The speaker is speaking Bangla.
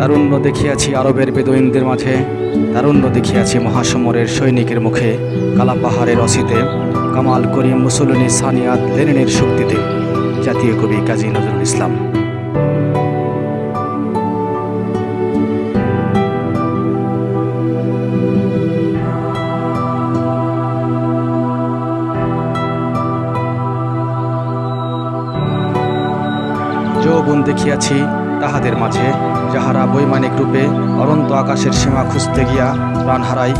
তারুণ্য দেখিয়াছি আরবের বেদইনদের মাঝে। তারুণ্য দেখিয়াছি মহাসমরের সৈনিকের মুখে। কালা পাহাড়ের অসিতে কামাল করিম মুসলিনী সানিয়াত লেনিনের শক্তিতে। জাতীয় কবি কাজী নজরুল ইসলাম। দেখিয়াছি তাহাদের মাঝে যাহারা বৈমানিক রূপে অনন্ত আকাশের সীমা খুঁজতে গিয়া প্রাণ হারাই